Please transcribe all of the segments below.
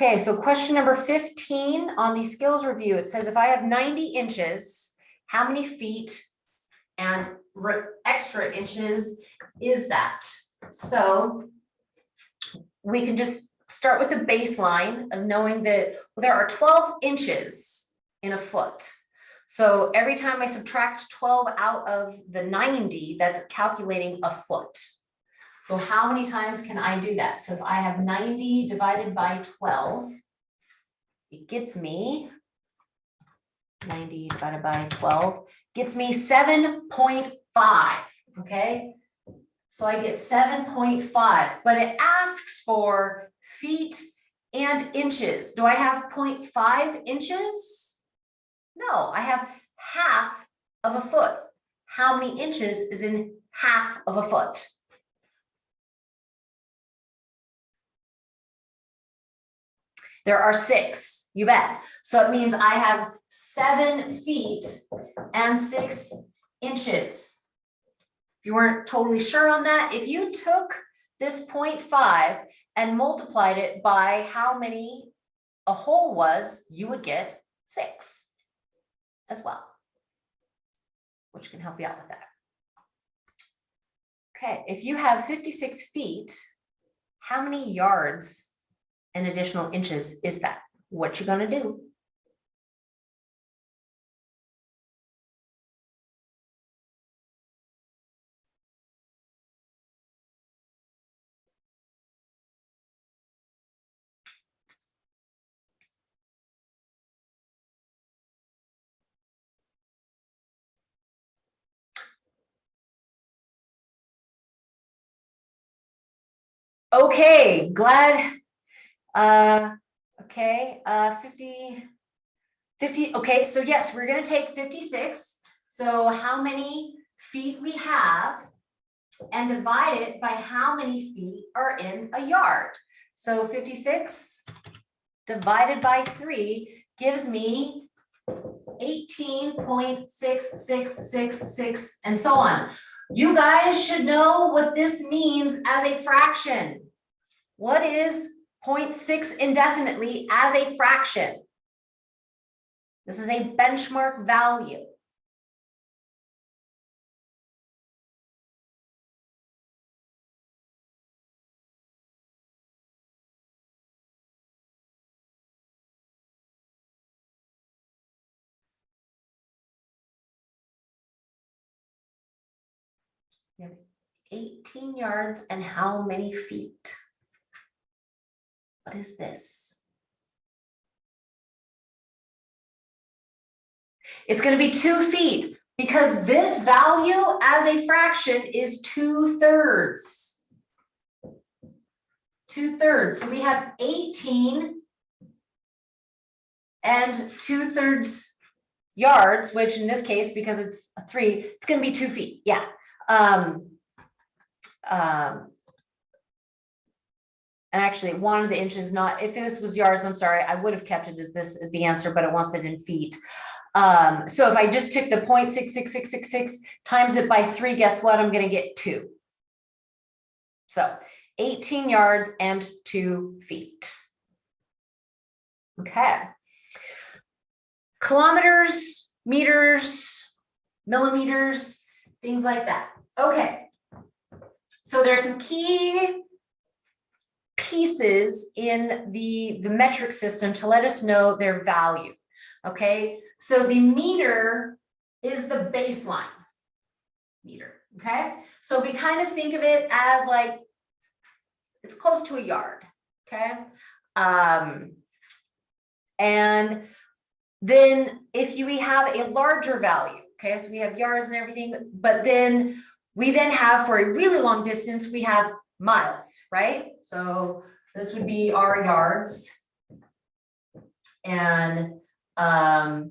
Okay, so question number fifteen on the skills review, it says if I have ninety inches, how many feet and extra inches is that? So we can just start with the baseline of knowing that there are twelve inches in a foot. So every time I subtract twelve out of the ninety, that's calculating a foot. So how many times can I do that? So if I have ninety divided by twelve, it gets me ninety divided by twelve, gets me seven point five, okay? So I get seven point five, but it asks for feet and inches. Do I have 0.5 inches? No, I have half of a foot. How many inches is in half of a foot? There are six, you bet. So it means I have seven feet and six inches. If you weren't totally sure on that, if you took this 0.5 and multiplied it by how many a whole was, you would get six as well. Which can help you out with that. Okay, if you have fifty-six feet, how many yards and additional inches is that? What you gonna do? Okay, glad. Uh, okay, uh, 50. 50, okay, so yes, we're gonna take fifty-six. So how many feet we have and divide it by how many feet are in a yard. So fifty-six divided by three gives me eighteen point six six six six and so on. You guys should know what this means as a fraction. What is 0.6 indefinitely as a fraction? This is a benchmark value. We have 18 yards and how many feet? What is this? It's gonna be two feet because this value as a fraction is two thirds. Two thirds, so we have eighteen and two thirds yards, which in this case, because it's a three, it's gonna be two feet, yeah. Um. um, and actually, one of the inches not, if this was yards, I'm sorry, I would have kept it as this is the answer, but it wants it in feet. Um, so if I just took the 0.66666 times it by three, guess what? I'm gonna get two. So eighteen yards and two feet. Okay. Kilometers, meters, millimeters, things like that. Okay. So there's some key pieces in the, the metric system to let us know their value. Okay, so the meter is the baseline meter. Okay, so we kind of think of it as like it's close to a yard. Okay, um, and then if you, we have a larger value, okay, so we have yards and everything, but then we then have for a really long distance, we have miles, right? So this would be our yards. And um,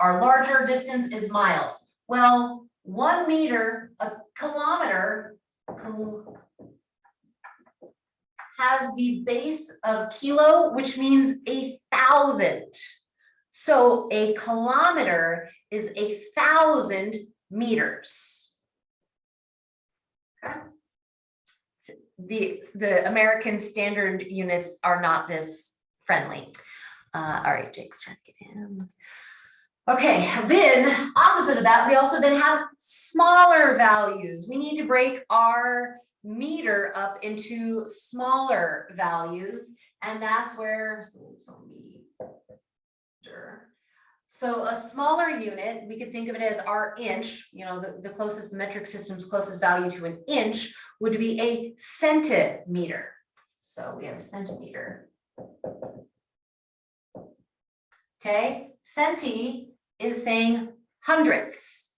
our larger distance is miles. Well, one meter, a kilometer has the base of kilo, which means a thousand. So a kilometer is a thousand meters. The, the American standard units are not this friendly. Uh, all right, Jake's trying to get in. Okay, then opposite of that, we also then have smaller values. We need to break our meter up into smaller values. And that's where, so, so meter. So a smaller unit, we could think of it as our inch, you know, the, the closest metric system's closest value to an inch would be a centimeter. So we have a centimeter. Okay, centi is saying hundredths.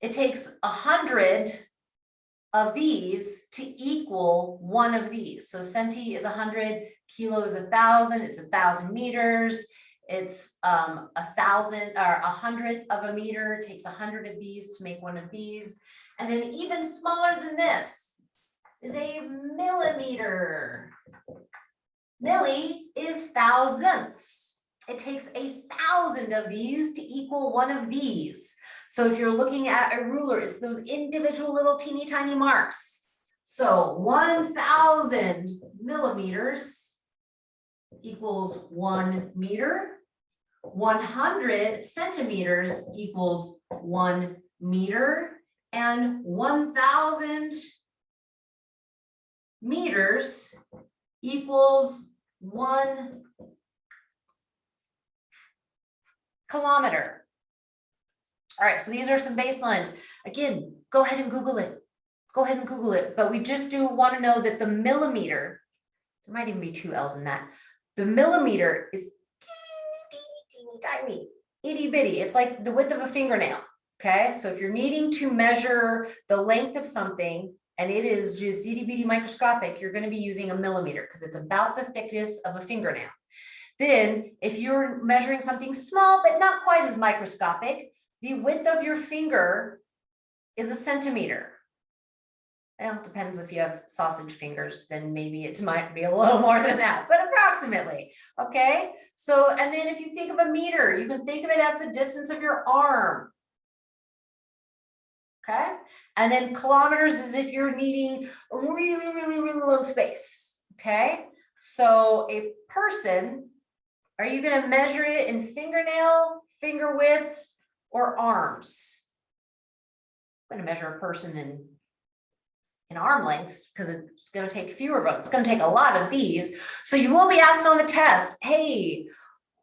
It takes a hundred of these to equal one of these. So centi is a hundred, kilo is a thousand, it's a thousand meters. It's um a thousand or a hundredth of a meter, takes a hundred of these to make one of these. And then even smaller than this is a millimeter. Milli is thousandths. It takes a thousand of these to equal one of these. So if you're looking at a ruler, it's those individual little teeny tiny marks. So one thousand millimeters equals one meter. One hundred centimeters equals one meter. And one thousand meters equals one kilometer. All right, so these are some baselines. Again, go ahead and Google it. Go ahead and Google it, but we just do want to know that the millimeter, there might even be two L's in that. The millimeter is teeny, teeny, tiny, itty bitty. It's like the width of a fingernail. Okay, so if you're needing to measure the length of something and it is just itty bitty microscopic, you're going to be using a millimeter because it's about the thickness of a fingernail. Then if you're measuring something small, but not quite as microscopic, the width of your finger is a centimeter. Well, it depends if you have sausage fingers, then maybe it might be a little more than that, but approximately. Okay, so and then if you think of a meter, you can think of it as the distance of your arm. Okay, and then kilometers is if you're needing really, really, really long space. Okay, so a person are you gonna measure it in fingernail, finger widths, or arms? I'm gonna measure a person in in arm lengths because it's gonna take fewer of them. It's gonna take a lot of these. So you will be asked on the test, hey,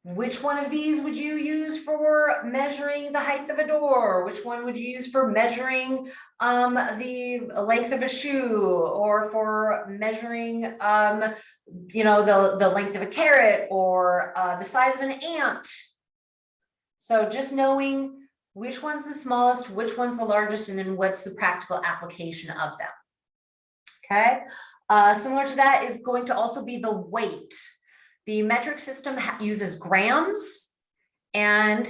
which one of these would you use for measuring the height of a door? Which one would you use for measuring um, the length of a shoe or for measuring, um, you know, the, the length of a carrot or uh, the size of an ant? So just knowing which one's the smallest, which one's the largest, and then what's the practical application of them. Okay, uh, similar to that is going to also be the weight. The metric system uses grams and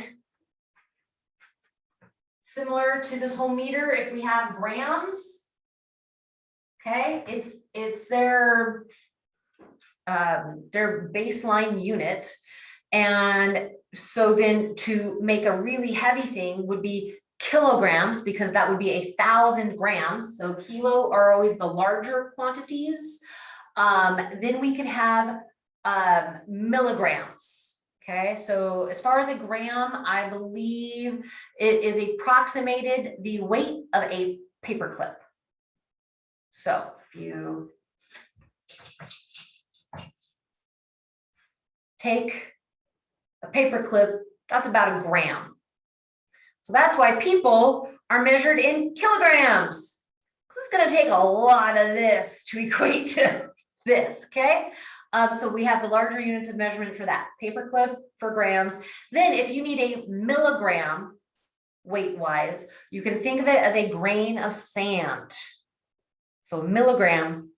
similar to this whole meter, if we have grams, okay, it's it's their um, their baseline unit. And so then to make a really heavy thing would be kilograms because that would be a thousand grams. So kilo are always the larger quantities. Um, then we can have um, milligrams. Okay, so as far as a gram, I believe it is approximated the weight of a paperclip. So if you take a paperclip, that's about a gram. So that's why people are measured in kilograms. This is going to take a lot of this to equate to this, okay? Um, so we have the larger units of measurement for that, paperclip for grams. Then if you need a milligram weight wise, you can think of it as a grain of sand. So milligram,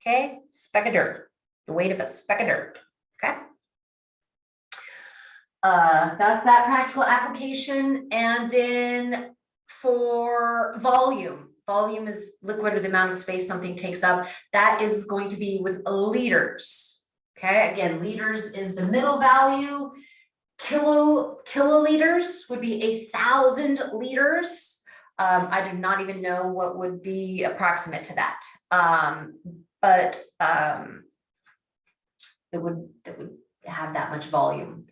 okay, speck of dirt, the weight of a speck of dirt? Uh, that's that practical application. And then for volume, volume is liquid or the amount of space something takes up. That is going to be with liters. Okay, again, liters is the middle value. Kilo kiloliters would be a thousand liters. Um, I do not even know what would be approximate to that. Um, but, um, it would, it would have that much volume.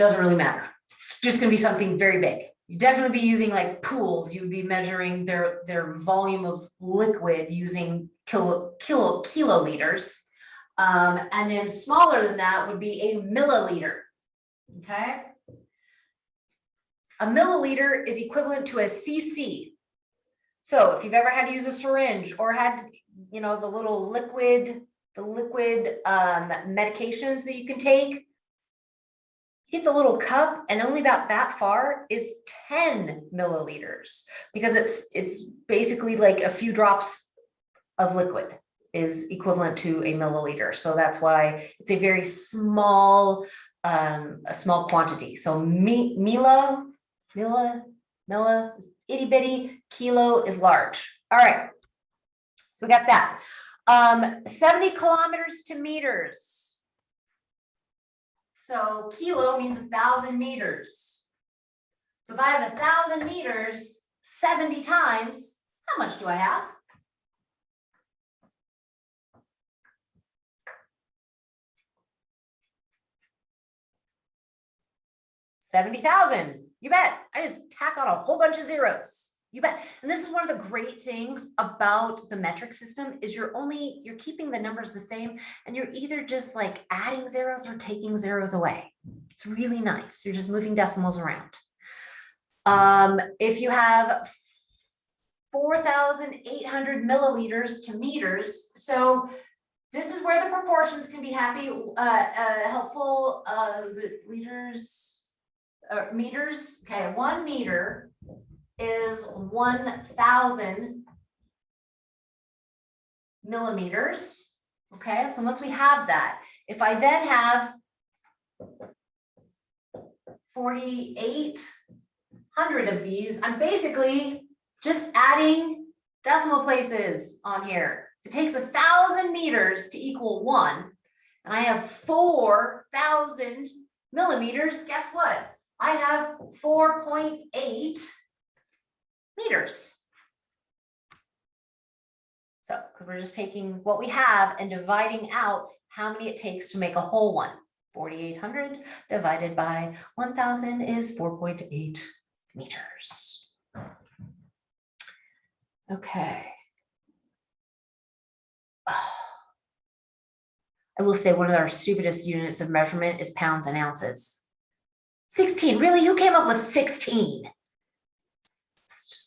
Doesn't really matter. It's just gonna be something very big. You definitely be using like pools. You'd be measuring their, their volume of liquid using kilo, kilo, kiloliters. Um, and then smaller than that would be a milliliter. Okay? A milliliter is equivalent to a cc. So if you've ever had to use a syringe or had, you know, the little liquid, the liquid um medications that you can take. Get the little cup and only about that far is ten milliliters because it's it's basically like a few drops of liquid is equivalent to a milliliter. So that's why it's a very small, um, a small quantity. So me, mila, mila, mila, itty bitty, kilo is large. All right. So we got that. Um, seventy kilometers to meters. So kilo means a thousand meters. So if I have a thousand meters, seventy times, how much do I have? Seventy thousand, you bet. I just tack on a whole bunch of zeros. You bet. And this is one of the great things about the metric system is you're only, you're keeping the numbers the same and you're either just like adding zeros or taking zeros away. It's really nice. You're just moving decimals around. Um, if you have four thousand eight hundred milliliters to meters, so this is where the proportions can be happy, uh, uh, helpful, uh, was it liters? Uh, meters, okay, one meter is one thousand millimeters. Okay, so once we have that, if I then have forty-eight hundred of these, I'm basically just adding decimal places on here. It takes a thousand meters to equal one, and I have four thousand millimeters, guess what? I have four point eight meters. So we're just taking what we have and dividing out how many it takes to make a whole one. 4,800 divided by 1,000 is 4.8 meters. Okay. Oh. I will say one of our stupidest units of measurement is pounds and ounces. 16, really? Who came up with 16?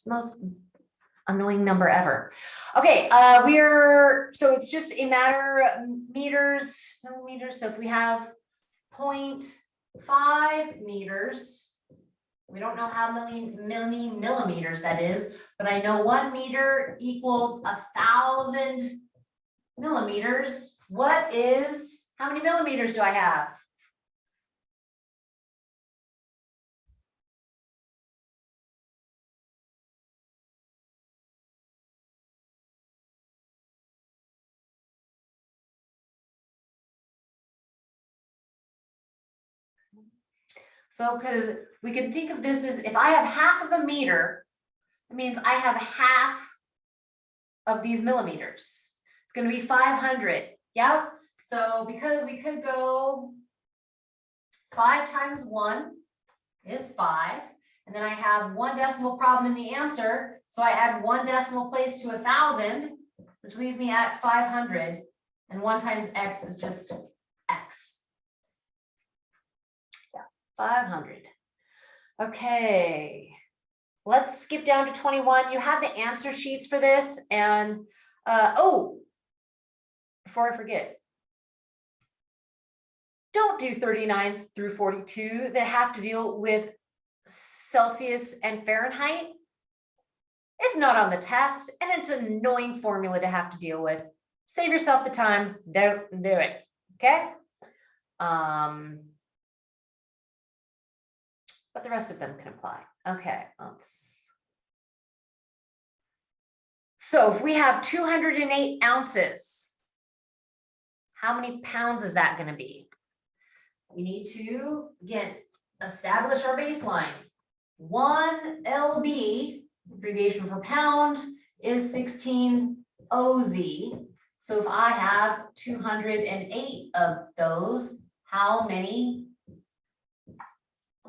Most annoying number ever. Okay, uh, we're, so it's just a matter of meters, millimeters. So if we have 0.5 meters, we don't know how many, many millimeters that is, but I know one meter equals a thousand millimeters. What is, how many millimeters do I have? So, because we can think of this as if I have half of a meter, it means I have half of these millimeters. It's gonna be five hundred, yep. So because we could go five times one is five, and then I have one decimal problem in the answer, so I add one decimal place to a thousand, which leaves me at 500. And one times x is just x. Five hundred. Okay. Let's skip down to twenty-one. You have the answer sheets for this and, uh, oh. Before I forget. Don't do thirty-nine through forty-two that have to deal with Celsius and Fahrenheit. It's not on the test and it's an annoying formula to have to deal with. Save yourself the time, don't do it, okay? Um. But the rest of them can apply. Okay, let's. So if we have two hundred and eight ounces. How many pounds is that gonna be? We need to, again, establish our baseline. one LB, abbreviation for pound, is sixteen OZ. So if I have two hundred and eight of those, how many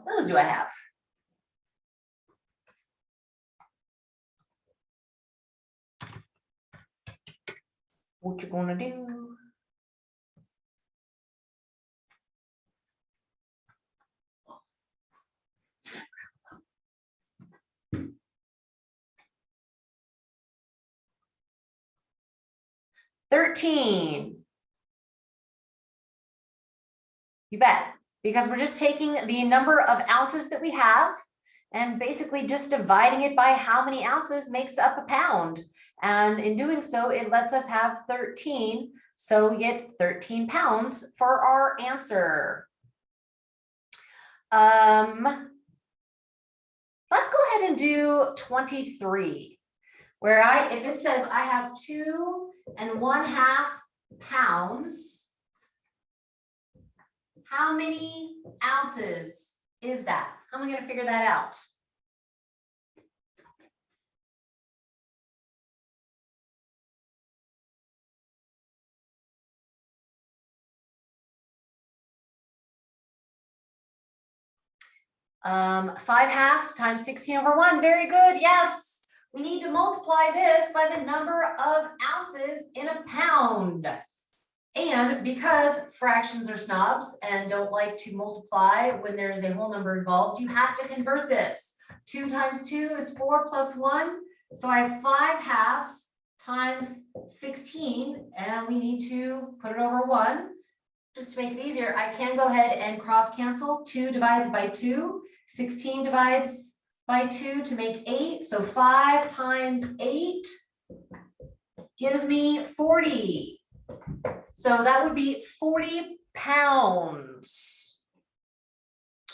those do I have? What you gonna do? Thirteen. You bet, because we're just taking the number of ounces that we have and basically just dividing it by how many ounces makes up a pound. And in doing so, it lets us have thirteen, so we get thirteen pounds for our answer. Um. Let's go ahead and do twenty-three. Where I, if it says I have two and one half pounds. How many ounces is that? How am I gonna figure that out? Um, five halves times sixteen over one, very good, yes. We need to multiply this by the number of ounces in a pound. And because fractions are snobs and don't like to multiply when there is a whole number involved, you have to convert this. Two times two is four plus one, so I have five halves times sixteen, and we need to put it over one. Just to make it easier, I can go ahead and cross cancel. Two divides by two, 16 divides by two to make eight, so five times eight gives me forty. So that would be forty pounds.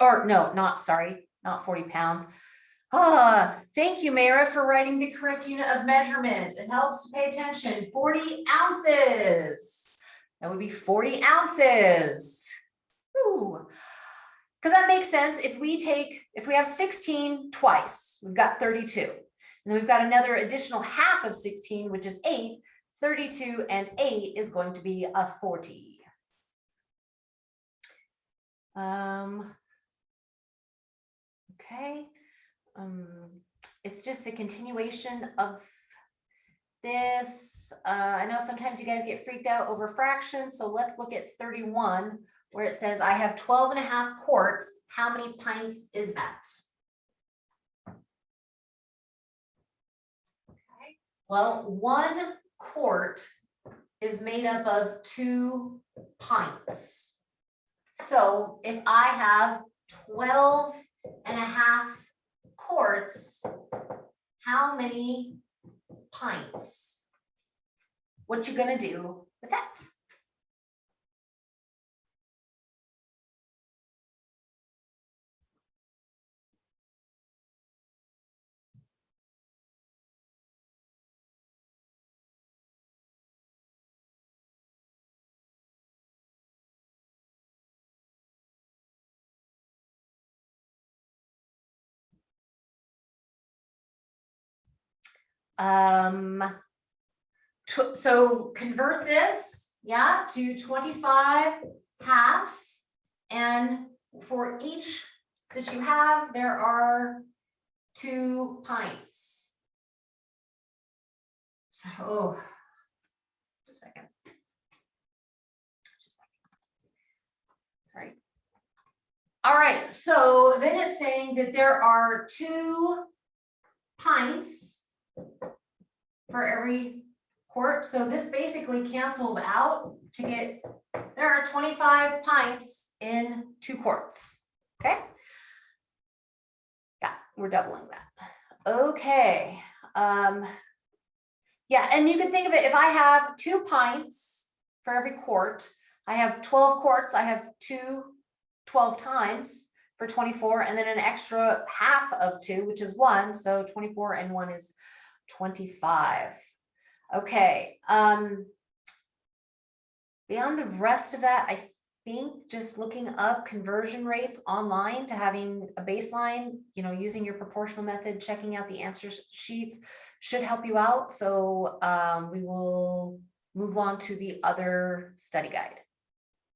Or no, not sorry, not forty pounds. Ah, thank you, Mara, for writing the correct unit of measurement. It helps to pay attention. Forty ounces. That would be forty ounces. Ooh. Because that makes sense. If we take, if we have sixteen twice, we've got thirty-two. And then we've got another additional half of sixteen, which is eight. 32 and eight is going to be a forty. Um. Okay, um, it's just a continuation of this. Uh, I know sometimes you guys get freaked out over fractions, so let's look at thirty-one where it says I have 12 and a half quarts. How many pints is that? Okay, Well, one quart is made up of two pints. So if I have 12 and a half quarts, how many pints? What you gonna do with that? Um. so convert this, yeah, to twenty-five halves. And for each that you have, there are two pints. So, oh, just a second. Just a second. All right, so then it's saying that there are two pints for every quart. So this basically cancels out to get, there are twenty-five pints in two quarts, okay? Yeah, we're doubling that. Okay, um, yeah, and you can think of it, if I have two pints for every quart, I have twelve quarts, I have two 12 times for twenty-four, and then an extra half of two, which is one, so twenty-four and one is twenty-five. Okay, um. Beyond the rest of that, I think just looking up conversion rates online to having a baseline, you know, using your proportional method, checking out the answer sheets should help you out. So um, we will move on to the other study guide.